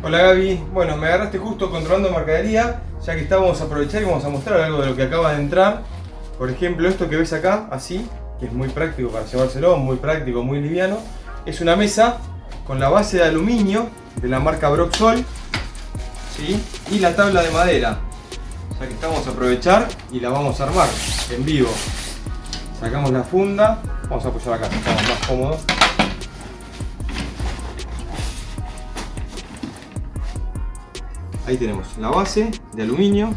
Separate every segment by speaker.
Speaker 1: Hola Gaby, bueno me agarraste justo controlando mercadería, ya que está vamos a aprovechar y vamos a mostrar algo de lo que acaba de entrar. Por ejemplo esto que ves acá, así, que es muy práctico para llevárselo, muy práctico, muy liviano. Es una mesa con la base de aluminio de la marca Broxol ¿sí? y la tabla de madera. Ya que estamos a aprovechar y la vamos a armar en vivo. Sacamos la funda, vamos a apoyar acá, estamos más cómodos. Ahí tenemos la base de aluminio.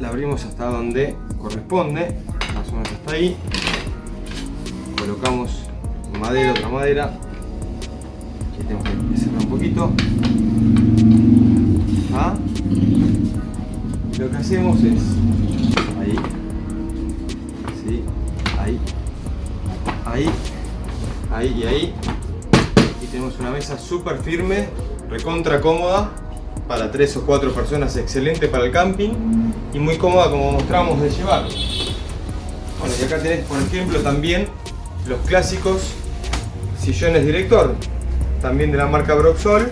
Speaker 1: La, abrimos hasta donde corresponde, más o hasta ahí. Colocamos madera, otra madera. Aquí tenemos que cerrar un poquito. ¿Ah? Lo que hacemos es ahí, ahí, ahí ahí y ahí. Y tenemos una mesa súper firme recontra cómoda para tres o cuatro personas excelente para el camping y muy cómoda como mostramos de llevar. Bueno y acá tenés por ejemplo también los clásicos sillones director también de la marca Broxol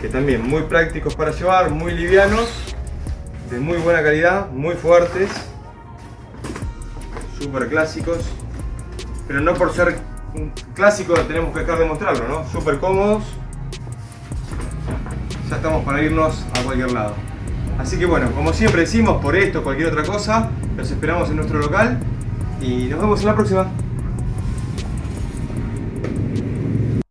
Speaker 1: que también muy prácticos para llevar, muy livianos de muy buena calidad, muy fuertes súper clásicos pero no por ser clásico tenemos que dejar de mostrarlo, ¿no? Súper cómodos. Ya estamos para irnos a cualquier lado. Así que bueno, como siempre decimos, por esto, cualquier otra cosa, los esperamos en nuestro local y nos vemos en la próxima.